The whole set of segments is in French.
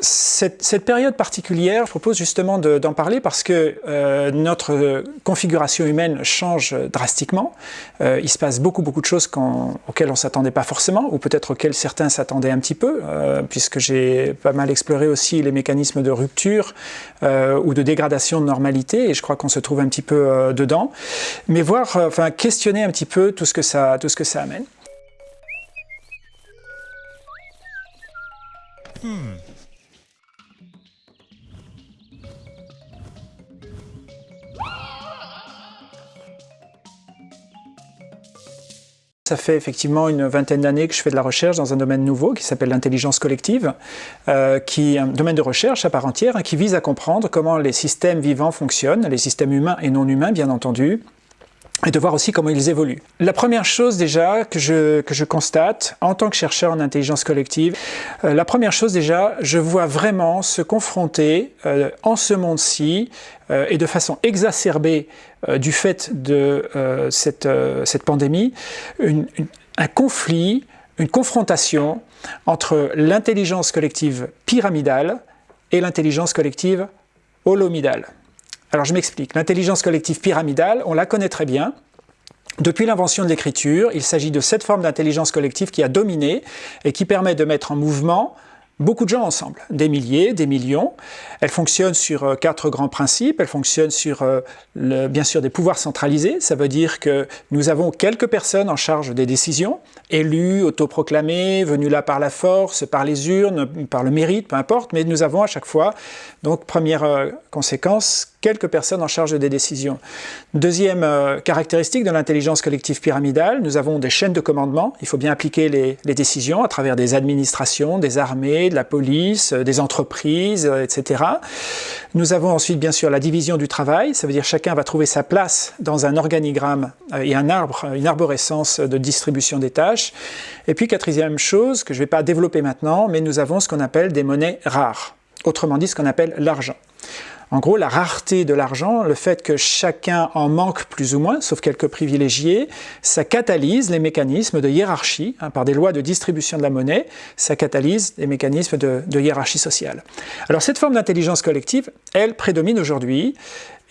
cette, période particulière, je propose justement d'en parler parce que euh, notre configuration humaine change drastiquement. Euh, il se passe beaucoup, beaucoup de choses auxquelles on ne s'attendait pas forcément, ou peut-être auxquelles certains s'attendaient un petit peu, euh, puisque j'ai pas mal exploré aussi les mécanismes de rupture euh, ou de dégradation de normalité, et je crois qu'on se trouve un petit peu euh, dedans. Mais voir, euh, enfin, questionner un petit peu tout ce que ça, tout ce que ça amène. Hmm. Ça fait effectivement une vingtaine d'années que je fais de la recherche dans un domaine nouveau qui s'appelle l'intelligence collective, euh, qui est un domaine de recherche à part entière hein, qui vise à comprendre comment les systèmes vivants fonctionnent, les systèmes humains et non humains bien entendu, et de voir aussi comment ils évoluent. La première chose déjà que je, que je constate en tant que chercheur en intelligence collective, euh, la première chose déjà, je vois vraiment se confronter euh, en ce monde-ci euh, et de façon exacerbée euh, du fait de euh, cette, euh, cette pandémie, une, une, un conflit, une confrontation entre l'intelligence collective pyramidale et l'intelligence collective holomidale. Alors je m'explique. L'intelligence collective pyramidale, on la connaît très bien. Depuis l'invention de l'écriture, il s'agit de cette forme d'intelligence collective qui a dominé et qui permet de mettre en mouvement beaucoup de gens ensemble, des milliers, des millions. Elle fonctionne sur euh, quatre grands principes. Elle fonctionne sur, euh, bien sûr, des pouvoirs centralisés. Ça veut dire que nous avons quelques personnes en charge des décisions, élus, autoproclamés, venus là par la force, par les urnes, par le mérite, peu importe, mais nous avons à chaque fois, donc première euh, conséquence, quelques personnes en charge des décisions. Deuxième euh, caractéristique de l'intelligence collective pyramidale, nous avons des chaînes de commandement. Il faut bien appliquer les, décisions à travers des administrations, des armées, de la police, euh, des entreprises, euh, etc. Nous avons ensuite bien sûr la division du travail, ça veut dire chacun va trouver sa place dans un organigramme et un arbre, une arborescence de distribution des tâches. Et puis quatrième chose que je ne vais pas développer maintenant, mais nous avons ce qu'on appelle des monnaies rares, autrement dit ce qu'on appelle l'argent. En gros, la rareté de l'argent, le fait que chacun en manque plus ou moins, sauf quelques privilégiés, ça catalyse les mécanismes de hiérarchie, hein, par des lois de distribution de la monnaie, ça catalyse les mécanismes de, hiérarchie sociale. Alors cette forme d'intelligence collective, elle prédomine aujourd'hui,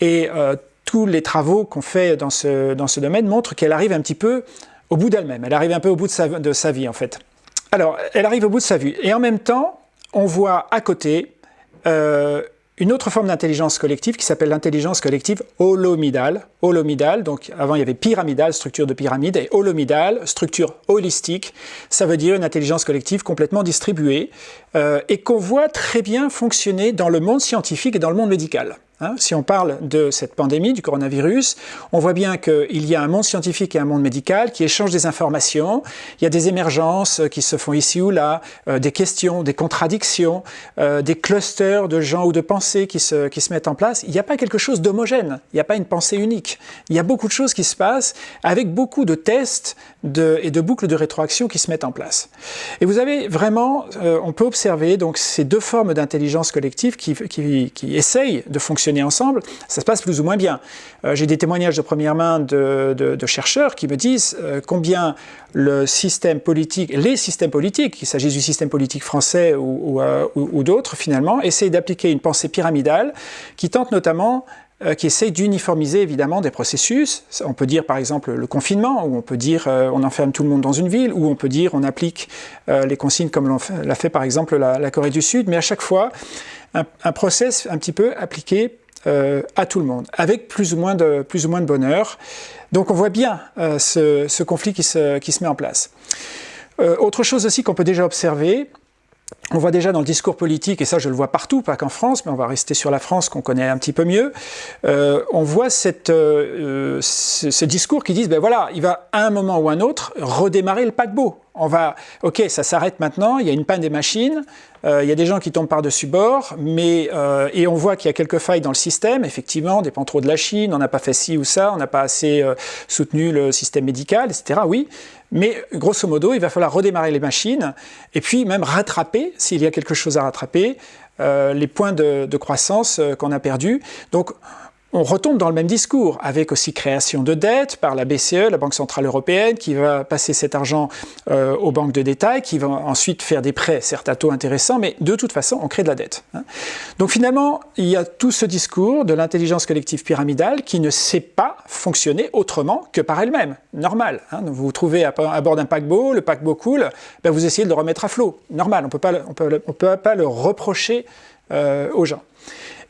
et euh, tous les travaux qu'on fait dans ce, dans ce domaine montrent qu'elle arrive un petit peu au bout d'elle-même, elle arrive un peu au bout de sa, de sa vie en fait. Alors, elle arrive au bout de sa vie, et en même temps, on voit à côté euh, une autre forme d'intelligence collective qui s'appelle l'intelligence collective holomidale. Holomidale, donc avant il y avait pyramidale, structure de pyramide, et holomidale, structure holistique. Ça veut dire une intelligence collective complètement distribuée euh, et qu'on voit très bien fonctionner dans le monde scientifique et dans le monde médical. Hein, si on parle de cette pandémie, du coronavirus, on voit bien qu'il y a un monde scientifique et un monde médical qui échangent des informations, il y a des émergences qui se font ici ou là, euh, des questions, des contradictions, euh, des clusters de gens ou de pensées qui se, qui se mettent en place. Il n'y a pas quelque chose d'homogène, il n'y a pas une pensée unique. Il y a beaucoup de choses qui se passent avec beaucoup de tests et de boucles de rétroaction qui se mettent en place. Et vous avez vraiment, euh, on peut observer donc ces deux formes d'intelligence collective qui, essayent de fonctionner ensemble, ça se passe plus ou moins bien. Euh, J'ai des témoignages de première main de, chercheurs qui me disent euh, combien le système politique, les systèmes politiques, qu'il s'agisse du système politique français ou, ou d'autres finalement, essayent d'appliquer une pensée pyramidale qui tente notamment euh, qui essaye d'uniformiser évidemment des processus. On peut dire par exemple le confinement, ou on peut dire euh, on enferme tout le monde dans une ville, ou on peut dire on applique euh, les consignes comme l'a fait, par exemple la, Corée du Sud, mais à chaque fois un, un process un petit peu appliqué à tout le monde, avec plus ou moins de, bonheur. Donc on voit bien ce, conflit qui se, qui se met en place. Autre chose aussi qu'on peut déjà observer, on voit déjà dans le discours politique, et ça je le vois partout, pas qu'en France, mais on va rester sur la France qu'on connaît un petit peu mieux, euh, on voit cette, euh, ce, ce, discours qui dit, ben voilà, il va à un moment ou un autre redémarrer le paquebot on va, ok, ça s'arrête maintenant, il y a une panne des machines, euh, il y a des gens qui tombent par-dessus bord, mais, euh, et on voit qu'il y a quelques failles dans le système, effectivement, on dépend trop de la Chine, on n'a pas fait ci ou ça, on n'a pas assez euh, soutenu le système médical, etc., oui, mais grosso modo, il va falloir redémarrer les machines, et puis même rattraper, s'il y a quelque chose à rattraper, les points de, de croissance qu'on a perdus. Donc, on retombe dans le même discours, avec aussi création de dettes par la BCE, la Banque Centrale Européenne, qui va passer cet argent euh, aux banques de détail, qui vont ensuite faire des prêts, certes à taux intéressants, mais de toute façon, on crée de la dette. Hein. Donc finalement, il y a tout ce discours de l'intelligence collective pyramidale qui ne sait pas fonctionner autrement que par elle-même, normal. Hein. Vous vous trouvez à, bord d'un paquebot, le paquebot coule, ben vous essayez de le remettre à flot, normal, on ne peut pas le reprocher euh, aux gens.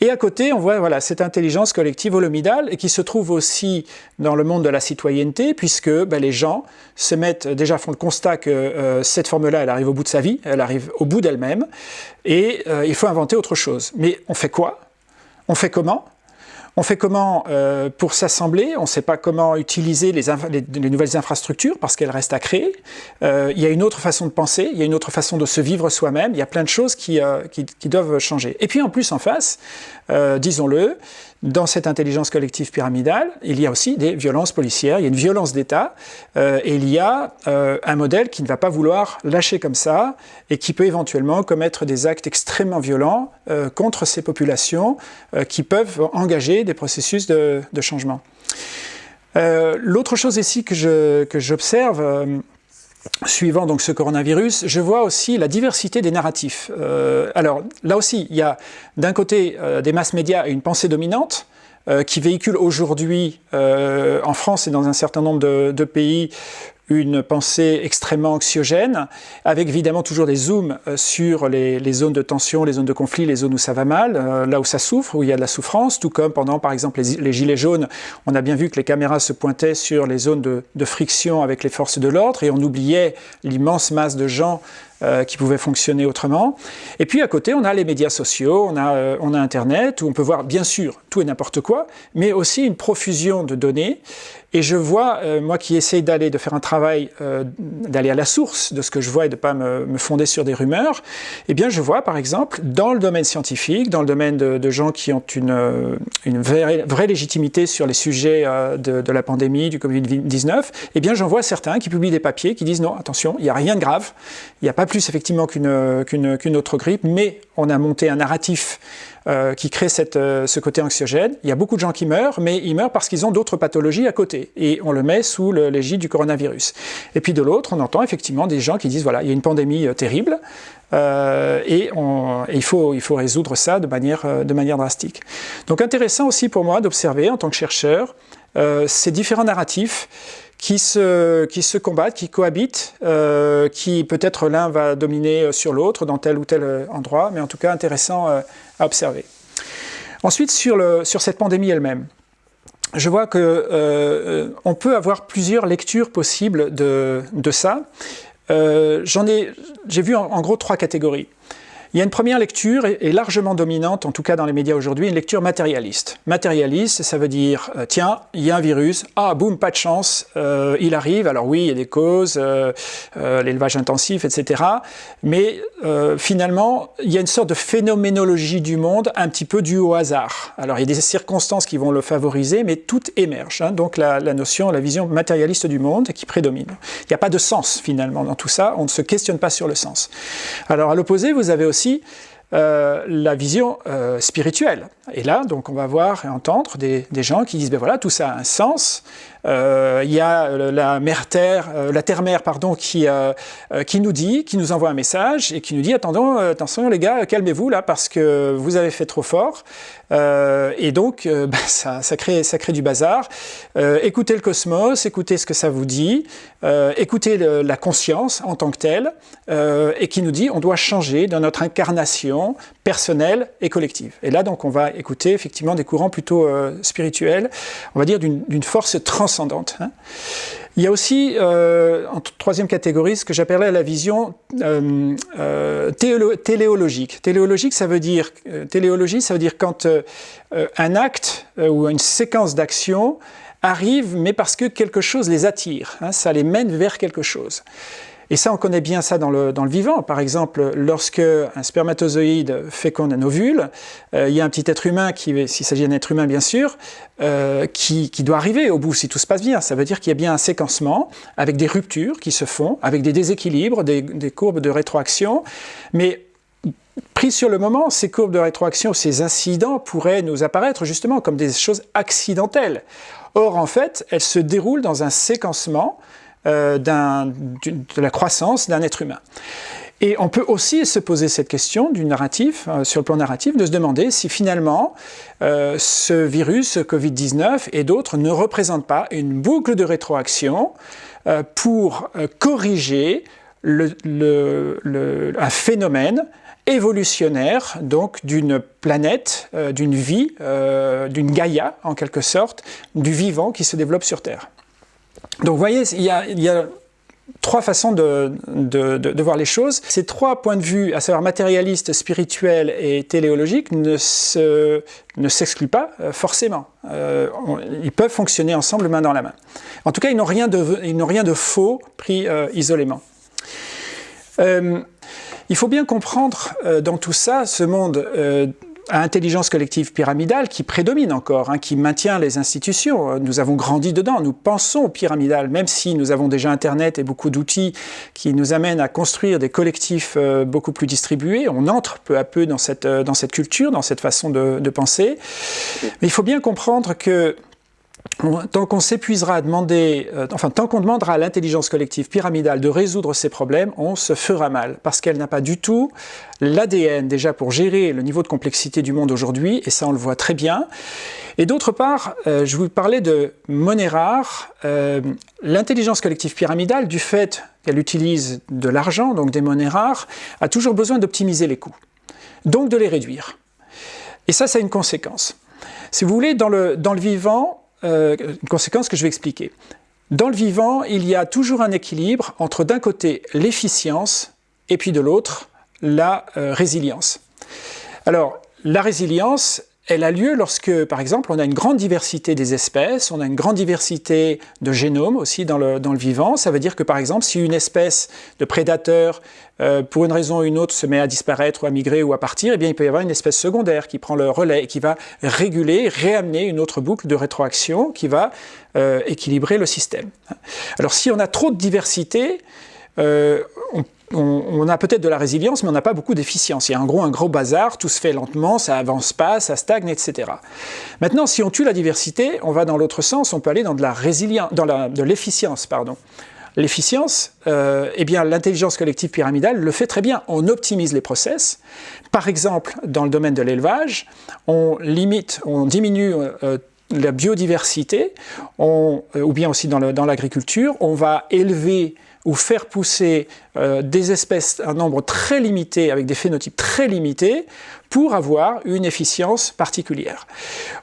Et à côté, on voit voilà, cette intelligence collective holomidale qui se trouve aussi dans le monde de la citoyenneté, puisque ben, les gens se mettent, déjà font le constat que euh, cette forme-là, elle arrive au bout de sa vie, elle arrive au bout d'elle-même, et euh, il faut inventer autre chose. Mais on fait quoi? On fait comment? On fait comment euh, pour s'assembler? On ne sait pas comment utiliser les, nouvelles infrastructures parce qu'elles restent à créer. Euh, il y a une autre façon de penser, il y a une autre façon de se vivre soi-même. Il y a plein de choses qui, euh, qui, doivent changer. Et puis en plus, en face, disons-le, dans cette intelligence collective pyramidale, il y a aussi des violences policières, il y a une violence d'État, euh, et il y a euh, un modèle qui ne va pas vouloir lâcher comme ça, et qui peut éventuellement commettre des actes extrêmement violents euh, contre ces populations qui peuvent engager des processus de, de changement. L'autre chose ici que j'observe, suivant donc ce coronavirus, je vois aussi la diversité des narratifs. Euh, alors là aussi, il y a d'un côté euh, des masses médias et une pensée dominante, euh, qui véhicule aujourd'hui en France et dans un certain nombre de pays une pensée extrêmement anxiogène, avec évidemment toujours des zooms euh, sur les, zones de tension, les zones de conflit, les zones où ça va mal, euh, là où ça souffre, où il y a de la souffrance, tout comme pendant par exemple les, gilets jaunes, on a bien vu que les caméras se pointaient sur les zones de, friction avec les forces de l'ordre et on oubliait l'immense masse de gens euh, qui pouvaient fonctionner autrement. Et puis à côté, on a les médias sociaux, on a Internet, où on peut voir bien sûr tout et n'importe quoi, mais aussi une profusion de données. Et je vois, euh, moi qui essaye d'aller, de faire un travail, d'aller à la source de ce que je vois et de ne pas me, me, fonder sur des rumeurs, eh bien je vois par exemple, dans le domaine scientifique, dans le domaine de, de gens qui ont une, une vraie, vraie, légitimité sur les sujets de, de, la pandémie, du Covid-19, eh bien j'en vois certains qui publient des papiers qui disent non, attention, il n'y a rien de grave, il n'y a pas plus effectivement qu'une autre grippe, mais on a monté un narratif euh, qui crée cette, euh, ce côté anxiogène. Il y a beaucoup de gens qui meurent, mais ils meurent parce qu'ils ont d'autres pathologies à côté, et on le met sous l'égide du coronavirus. Et puis de l'autre, on entend effectivement des gens qui disent, voilà, il y a une pandémie euh, terrible, et, on, il, faut, il faut résoudre ça de manière, de manière drastique. Donc intéressant aussi pour moi d'observer, en tant que chercheur, ces différents narratifs qui se, qui se combattent, qui cohabitent, euh, qui peut-être l'un va dominer sur l'autre dans tel ou tel euh, endroit, mais en tout cas intéressant euh, à observer. Ensuite, sur, le, sur cette pandémie elle-même, je vois qu'on euh, on peut avoir plusieurs lectures possibles de, de ça. J'en ai, j'ai vu en gros trois catégories. Il y a une première lecture, et largement dominante, en tout cas dans les médias aujourd'hui, une lecture matérialiste. Matérialiste, ça veut dire, euh, tiens, il y a un virus, ah, boum, pas de chance, euh, il arrive, alors oui, il y a des causes, euh, l'élevage intensif, etc. Mais finalement, il y a une sorte de phénoménologie du monde un petit peu due au hasard. Alors il y a des circonstances qui vont le favoriser, mais tout émerge. Hein. donc la, la, notion, la vision matérialiste du monde qui prédomine. Il n'y a pas de sens finalement dans tout ça, on ne se questionne pas sur le sens. Alors à l'opposé, vous avez aussi aussi euh, la vision euh, spirituelle. Et là, donc, on va voir et entendre des, gens qui disent, ben voilà, tout ça a un sens, euh, il y a la terre, la terre mère pardon, qui qui nous dit, qui nous envoie un message et qui nous dit attendons, attention les gars, calmez-vous là parce que vous avez fait trop fort. et donc ça, ça, crée ça crée du bazar. écoutez le cosmos, écoutez ce que ça vous dit, écoutez la conscience en tant que telle et qui nous dit on doit changer dans notre incarnation personnelle et collective. Et là donc on va écouter effectivement des courants plutôt spirituels, on va dire d'une force transcendante Hein. Il y a aussi, euh, en troisième catégorie, ce que j'appellerais la vision euh, euh, téléologique. Téléologique, ça veut dire, téléologie, ça veut dire quand un acte ou une séquence d'actions arrive, mais parce que quelque chose les attire, hein, ça les mène vers quelque chose. Et ça, on connaît bien ça dans le, dans le vivant. Par exemple, lorsque un spermatozoïde féconde un ovule, il y a un petit être humain, qui, s'il s'agit d'un être humain bien sûr, euh, qui, qui, doit arriver au bout si tout se passe bien. Ça veut dire qu'il y a bien un séquencement avec des ruptures qui se font, avec des déséquilibres, des, des courbes de rétroaction. Mais Pris sur le moment, ces courbes de rétroaction, ces incidents pourraient nous apparaître justement comme des choses accidentelles. Or, en fait, elles se déroulent dans un séquencement euh, de la croissance d'un être humain. Et on peut aussi se poser cette question du narratif, euh, sur le plan narratif, de se demander si finalement euh, ce virus, Covid-19 et d'autres ne représentent pas une boucle de rétroaction pour corriger le, un phénomène évolutionnaire donc d'une planète, d'une vie, d'une Gaïa en quelque sorte, du vivant qui se développe sur Terre. Donc vous voyez, il y a, trois façons de, voir les choses. Ces trois points de vue, à savoir matérialiste, spirituel et téléologique, ne s'excluent pas euh, forcément. Euh, ils peuvent fonctionner ensemble main dans la main. En tout cas, ils n'ont rien, de faux pris euh, isolément. il faut bien comprendre dans tout ça ce monde à intelligence collective pyramidale qui prédomine encore, hein, qui maintient les institutions. Nous avons grandi dedans, nous pensons au pyramidal, même si nous avons déjà Internet et beaucoup d'outils qui nous amènent à construire des collectifs euh, beaucoup plus distribués. On entre peu à peu dans cette, euh, dans cette culture, dans cette façon de, de penser. Mais il faut bien comprendre que tant qu'on s'épuisera à demander, euh, enfin tant qu'on demandera à l'intelligence collective pyramidale de résoudre ces problèmes, on se fera mal, parce qu'elle n'a pas du tout l'ADN déjà pour gérer le niveau de complexité du monde aujourd'hui, et ça on le voit très bien. Et d'autre part, euh, je vous parlais de monnaie rare. Euh, l'intelligence collective pyramidale, du fait qu'elle utilise de l'argent, donc des monnaies rares, a toujours besoin d'optimiser les coûts, donc de les réduire. Et ça, ça a une conséquence. Si vous voulez, dans le, dans le vivant, euh, une conséquence que je vais expliquer. Dans le vivant, il y a toujours un équilibre entre d'un côté l'efficience et puis de l'autre la euh, résilience. Alors, la résilience, elle a lieu lorsque, par exemple, on a une grande diversité des espèces, on a une grande diversité de génomes aussi dans le, dans le vivant. Ça veut dire que, par exemple, si une espèce de prédateur, euh, pour une raison ou une autre, se met à disparaître ou à migrer ou à partir, eh bien, il peut y avoir une espèce secondaire qui prend le relais et qui va réguler, réamener une autre boucle de rétroaction qui va euh, équilibrer le système. Alors, si on a trop de diversité, euh, on on, a peut-être de la résilience, mais on n'a pas beaucoup d'efficience. Il y a en gros un gros bazar, tout se fait lentement, ça avance pas, ça stagne, etc. Maintenant, si on tue la diversité, on va dans l'autre sens, on peut aller dans de la résilience, dans de l'efficience, pardon. L'efficience, euh, eh bien, l'intelligence collective pyramidale le fait très bien. On optimise les process. Par exemple, dans le domaine de l'élevage, on limite, on diminue euh, la biodiversité, ou bien aussi dans l'agriculture, on va élever ou faire pousser euh, des espèces, un nombre très limité, avec des phénotypes très limités, pour avoir une efficience particulière.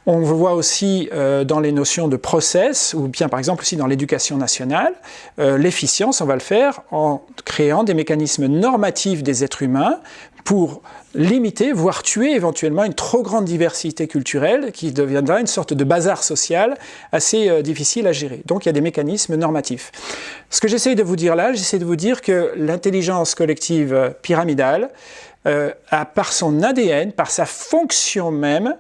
On voit aussi euh, dans les notions de process, ou bien par exemple aussi dans l'éducation nationale, euh, l'efficience, on va le faire en créant des mécanismes normatifs des êtres humains pour limiter, voire tuer éventuellement une trop grande diversité culturelle qui deviendra une sorte de bazar social assez euh, difficile à gérer. Donc il y a des mécanismes normatifs. Ce que j'essaie de vous dire là, j'essaie de vous dire que l'intelligence collective euh, pyramidale euh, a par son ADN, par sa fonction même,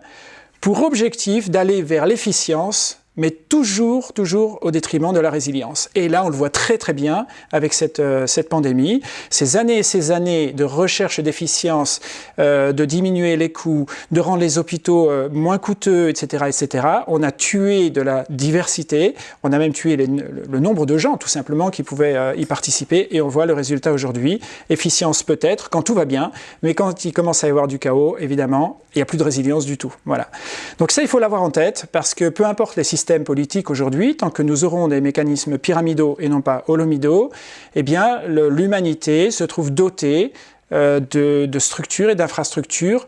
pour objectif d'aller vers l'efficience mais toujours, toujours au détriment de la résilience. Et là, on le voit très très bien avec cette, euh, cette pandémie. Ces années et ces années de recherche d'efficience, euh, de diminuer les coûts, de rendre les hôpitaux euh, moins coûteux, etc., etc., on a tué de la diversité, on a même tué le nombre de gens, tout simplement, qui pouvaient y participer, et on voit le résultat aujourd'hui. Efficience peut-être, quand tout va bien, mais quand il commence à y avoir du chaos, évidemment, il n'y a plus de résilience du tout. Voilà. Donc ça, il faut l'avoir en tête, parce que peu importe les systèmes politique aujourd'hui, tant que nous aurons des mécanismes pyramidaux et non pas holomidaux, eh bien l'humanité se trouve dotée euh, de, structures et d'infrastructures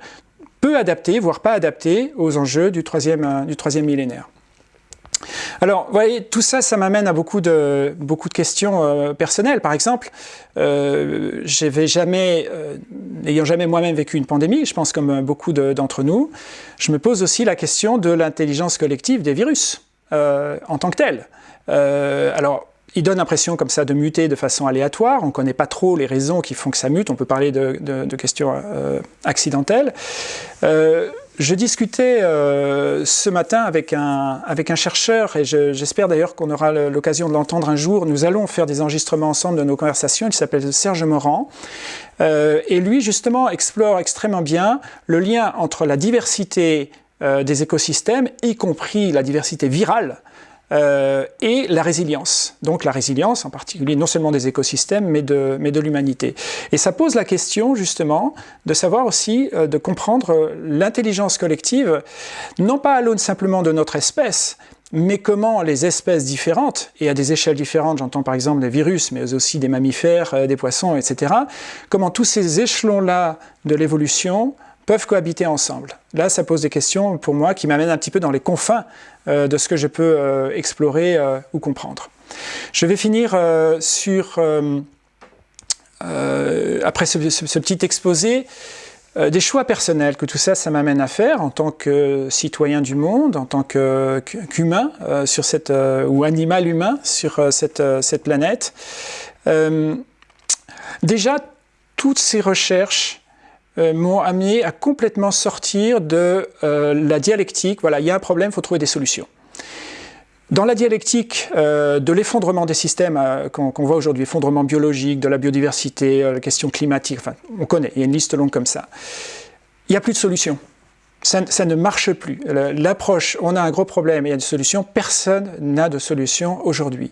peu adaptées, voire pas adaptées aux enjeux du troisième, euh, du troisième millénaire. Alors, vous voyez, tout ça, ça m'amène à beaucoup de, beaucoup de questions euh, personnelles. Par exemple, jamais, n'ayant jamais moi-même vécu une pandémie, je pense comme beaucoup d'entre nous, je me pose aussi la question de l'intelligence collective des virus. Euh, en tant que tel. Euh, alors, il donne l'impression comme ça de muter de façon aléatoire, on ne connaît pas trop les raisons qui font que ça mute, on peut parler de, questions euh, accidentelles. je discutais ce matin avec un, avec un chercheur, et j'espère d'ailleurs qu'on aura l'occasion de l'entendre un jour. Nous allons faire des enregistrements ensemble de nos conversations. Il s'appelle Serge Morand. Et lui, justement, explore extrêmement bien le lien entre la diversité euh, des écosystèmes, y compris la diversité virale, euh, et la résilience. Donc la résilience, en particulier non seulement des écosystèmes, mais de, mais de l'humanité. Et ça pose la question, justement, de savoir aussi, euh, de comprendre l'intelligence collective, non pas à l'aune simplement de notre espèce, mais comment les espèces différentes, et à des échelles différentes, j'entends par exemple des virus, mais aussi des mammifères, des poissons, etc., comment tous ces échelons-là de l'évolution peuvent cohabiter ensemble. Là, ça pose des questions pour moi qui m'amènent un petit peu dans les confins euh, de ce que je peux euh, explorer euh, ou comprendre. Je vais finir sur, après ce, petit exposé, des choix personnels que tout ça, ça m'amène à faire en tant que citoyen du monde, en tant qu'humain sur cette ou animal humain sur cette, cette planète. déjà, toutes ces recherches euh, m'ont amené à complètement sortir de euh, la dialectique. Voilà, il y a un problème, il faut trouver des solutions. Dans la dialectique euh, de l'effondrement des systèmes qu'on voit aujourd'hui, effondrement biologique, de la biodiversité, la question climatique, enfin, on connaît, il y a une liste longue comme ça. Il n'y a plus de solution. Ça, ne marche plus. L'approche, on a un gros problème il y a des solutions, personne n'a de solution aujourd'hui.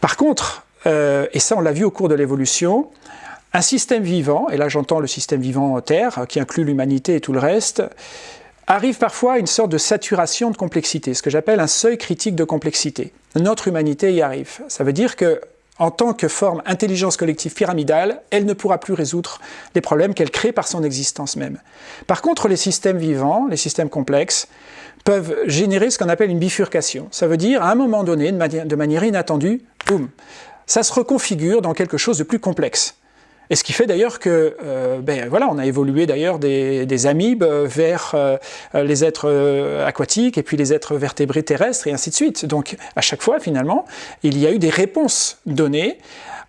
Par contre, et ça on l'a vu au cours de l'évolution, un système vivant, et là j'entends le système vivant Terre, qui inclut l'humanité et tout le reste, arrive parfois à une sorte de saturation de complexité, ce que j'appelle un seuil critique de complexité. Notre humanité y arrive. Ça veut dire que en tant que forme intelligence collective pyramidale, elle ne pourra plus résoudre les problèmes qu'elle crée par son existence même. Par contre, les systèmes vivants, les systèmes complexes, peuvent générer ce qu'on appelle une bifurcation. Ça veut dire, à un moment donné, de de manière inattendue, boum, ça se reconfigure dans quelque chose de plus complexe. Et ce qui fait d'ailleurs que, euh, ben voilà, on a évolué d'ailleurs des, amibes vers euh, les êtres euh, aquatiques et puis les êtres vertébrés terrestres et ainsi de suite. Donc à chaque fois, finalement, il y a eu des réponses données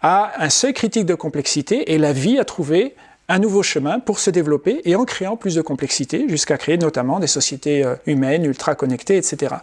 à un seuil critique de complexité et la vie a trouvé un nouveau chemin pour se développer et en créant plus de complexité jusqu'à créer notamment des sociétés humaines, ultra connectées, etc.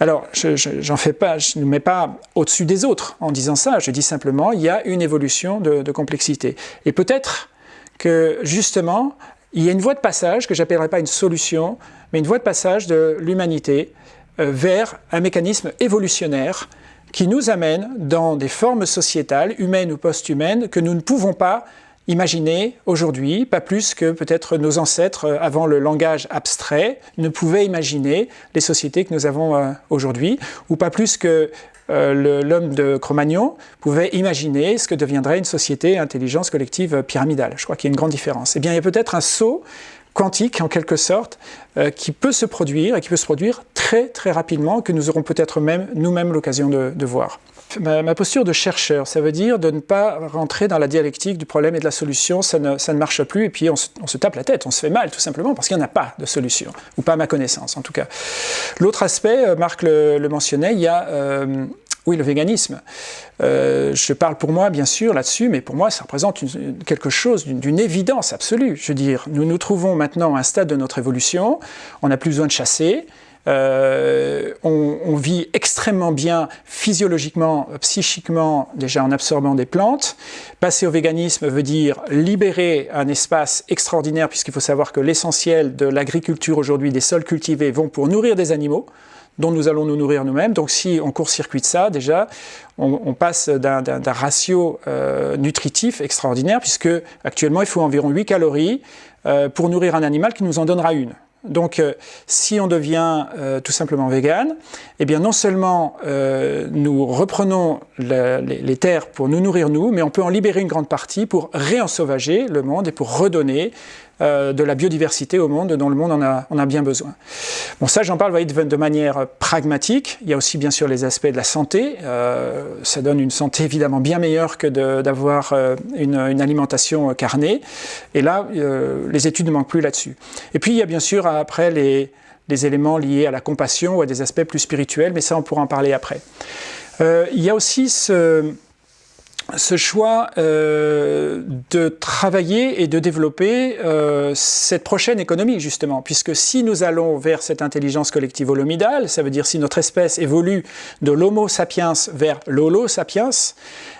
Alors, je, fais pas, je ne mets pas au-dessus des autres en disant ça, je dis simplement il y a une évolution de, complexité. Et peut-être que justement, il y a une voie de passage que j'appellerai pas une solution, mais une voie de passage de l'humanité euh, vers un mécanisme évolutionnaire qui nous amène dans des formes sociétales, humaines ou post-humaines, que nous ne pouvons pas imaginer aujourd'hui, pas plus que peut-être nos ancêtres euh, avant le langage abstrait ne pouvaient imaginer les sociétés que nous avons euh, aujourd'hui, ou pas plus que euh, l'homme de Cro-Magnon pouvait imaginer ce que deviendrait une société intelligence collective pyramidale. Je crois qu'il y a une grande différence. Eh bien, il y a peut-être un saut quantique, en quelque sorte, qui peut se produire, et qui peut se produire très très rapidement, que nous aurons peut-être même nous-mêmes l'occasion de voir. Ma, posture de chercheur, ça veut dire de ne pas rentrer dans la dialectique du problème et de la solution, ça ne, ça ne marche plus, et puis on se, tape la tête, on se fait mal tout simplement, parce qu'il n'y en a pas de solution, ou pas à ma connaissance en tout cas. L'autre aspect, euh, Marc le, mentionnait, il y a euh, oui, le véganisme. Euh, je parle pour moi, bien sûr, là-dessus, mais pour moi, ça représente quelque chose d'une évidence absolue. Je veux dire, nous nous trouvons maintenant à un stade de notre évolution, on n'a plus besoin de chasser, euh, on, vit extrêmement bien physiologiquement, psychiquement, déjà en absorbant des plantes. Passer au véganisme veut dire libérer un espace extraordinaire, puisqu'il faut savoir que l'essentiel de l'agriculture aujourd'hui, des sols cultivés, vont pour nourrir des animaux dont nous allons nous nourrir nous-mêmes. Donc si on court-circuite ça, déjà, on, passe d'un ratio euh, nutritif extraordinaire, puisque actuellement il faut environ 8 calories euh, pour nourrir un animal qui nous en donnera une. Donc, euh, si on devient euh, tout simplement vegan, eh bien non seulement euh, nous reprenons les, terres pour nous nourrir nous, mais on peut en libérer une grande partie pour réensauvager le monde et pour redonner euh, de la biodiversité au monde dont le monde en a, a bien besoin. Bon, ça j'en parle de, manière pragmatique. Il y a aussi bien sûr les aspects de la santé. Euh, ça donne une santé évidemment bien meilleure que d'avoir euh, une, alimentation carnée. Et là, les études ne manquent plus là-dessus. Et puis il y a bien sûr après les, les éléments liés à la compassion ou à des aspects plus spirituels, mais ça on pourra en parler après. il y a aussi ce ce choix euh, de travailler et de développer euh, cette prochaine économie, justement. Puisque si nous allons vers cette intelligence collective holomidale, ça veut dire si notre espèce évolue de l'homo sapiens vers l'holo sapiens,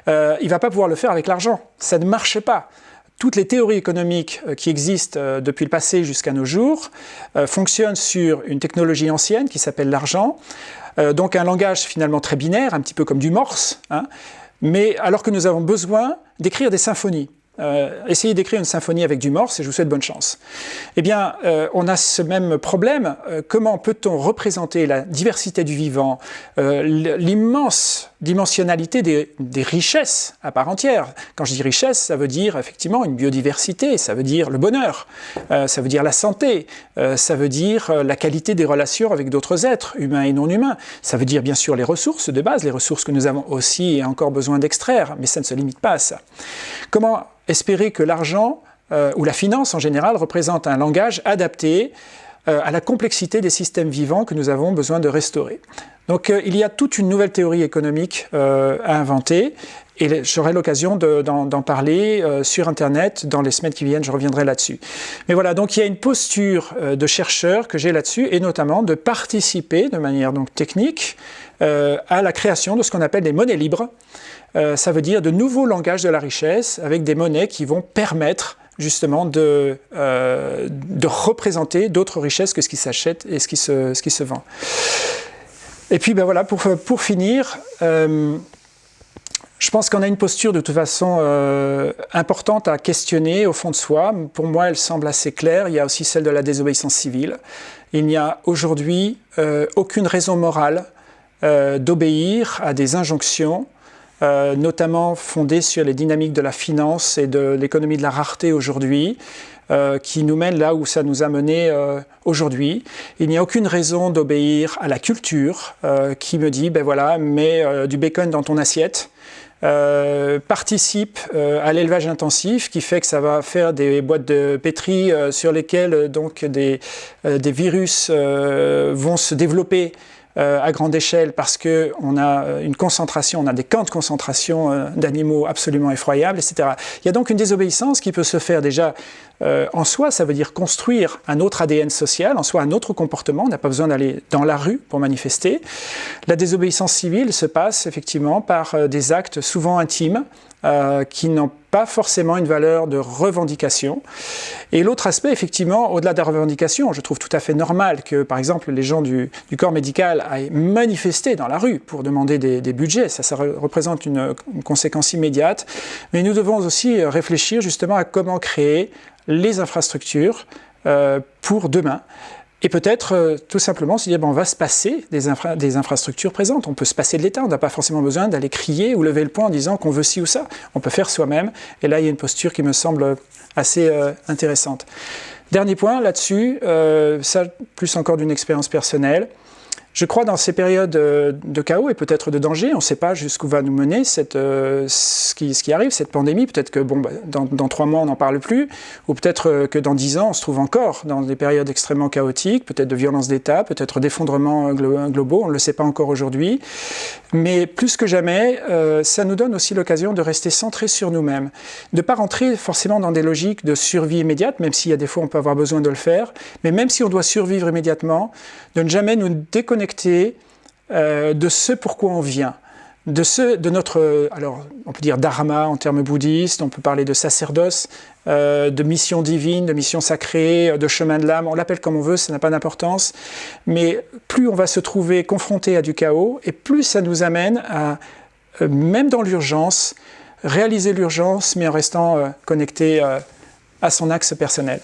euh, il ne va pas pouvoir le faire avec l'argent. Ça ne marche pas. Toutes les théories économiques qui existent depuis le passé jusqu'à nos jours fonctionnent sur une technologie ancienne qui s'appelle l'argent, donc un langage finalement très binaire, un petit peu comme du morse, hein, mais alors que nous avons besoin d'écrire des symphonies. Euh, essayez d'écrire une symphonie avec du morse et je vous souhaite bonne chance. Eh bien, euh, on a ce même problème. Euh, comment peut-on représenter la diversité du vivant, l'immense dimensionnalité des, des, richesses à part entière? Quand je dis richesse, ça veut dire effectivement une biodiversité, ça veut dire le bonheur, ça veut dire la santé, ça veut dire la qualité des relations avec d'autres êtres, humains et non humains. Ça veut dire bien sûr les ressources de base, les ressources que nous avons aussi et encore besoin d'extraire, mais ça ne se limite pas à ça. Comment espérer que l'argent euh, ou la finance en général représente un langage adapté euh, à la complexité des systèmes vivants que nous avons besoin de restaurer. Donc euh, il y a toute une nouvelle théorie économique à inventer et j'aurai l'occasion d'en parler sur Internet dans les semaines qui viennent, je reviendrai là-dessus. Mais voilà, donc il y a une posture de chercheur que j'ai là-dessus, et notamment de participer de manière donc technique à la création de ce qu'on appelle des monnaies libres, euh, ça veut dire de nouveaux langages de la richesse avec des monnaies qui vont permettre justement de, euh, de représenter d'autres richesses que ce qui s'achète et ce qui, se, ce qui se vend. Et puis ben voilà, pour, pour finir, euh, je pense qu'on a une posture de toute façon importante à questionner au fond de soi. Pour moi, elle semble assez claire. Il y a aussi celle de la désobéissance civile. Il n'y a aujourd'hui aucune raison morale d'obéir à des injonctions euh, notamment fondée sur les dynamiques de la finance et de l'économie de la rareté aujourd'hui, euh, qui nous mène là où ça nous a mené euh, aujourd'hui. Il n'y a aucune raison d'obéir à la culture qui me dit, ben voilà, mets du bacon dans ton assiette, participe à l'élevage intensif qui fait que ça va faire des boîtes de pétri sur lesquelles donc des, des virus vont se développer euh, à grande échelle parce qu'on a euh, une concentration, on a des camps de concentration euh, d'animaux absolument effroyables, etc. Il y a donc une désobéissance qui peut se faire déjà en soi, ça veut dire construire un autre ADN social, en soi un autre comportement, on n'a pas besoin d'aller dans la rue pour manifester. La désobéissance civile se passe effectivement par des actes souvent intimes, euh, qui n'ont pas forcément une valeur de revendication. Et l'autre aspect, effectivement, au-delà de la revendication, je trouve tout à fait normal que, par exemple, les gens du, corps médical aillent manifester dans la rue pour demander des, budgets. Ça, ça représente une, conséquence immédiate. Mais nous devons aussi réfléchir justement à comment créer les infrastructures euh, pour demain. Et peut-être euh, tout simplement se dire, bon, on va se passer des, des, infrastructures présentes, on peut se passer de l'État, on n'a pas forcément besoin d'aller crier ou lever le poing en disant qu'on veut ci ou ça, on peut faire soi-même, et là il y a une posture qui me semble assez euh, intéressante. Dernier point là-dessus, euh, ça plus encore d'une expérience personnelle, je crois dans ces périodes euh, de chaos et peut-être de danger, on ne sait pas jusqu'où va nous mener euh, ce, qui, arrive, cette pandémie. Peut-être que bah, dans, trois mois, on n'en parle plus, ou peut-être euh, que dans dix ans, on se trouve encore dans des périodes extrêmement chaotiques, peut-être de violence d'État, peut-être d'effondrements globaux, on ne le sait pas encore aujourd'hui. Mais plus que jamais, ça nous donne aussi l'occasion de rester centré sur nous-mêmes, de ne pas rentrer forcément dans des logiques de survie immédiate, même s'il y a des fois on peut avoir besoin de le faire, mais même si on doit survivre immédiatement, de ne jamais nous déconnecter euh, de ce pourquoi on vient, de, ce, de notre, alors on peut dire dharma en termes bouddhistes, on peut parler de sacerdoce, euh, de mission divine, de mission sacrée, de chemin de l'âme, on l'appelle comme on veut, ça n'a pas d'importance, mais plus on va se trouver confronté à du chaos, et plus ça nous amène à, euh, même dans l'urgence, réaliser l'urgence, mais en restant connecté à son axe personnel.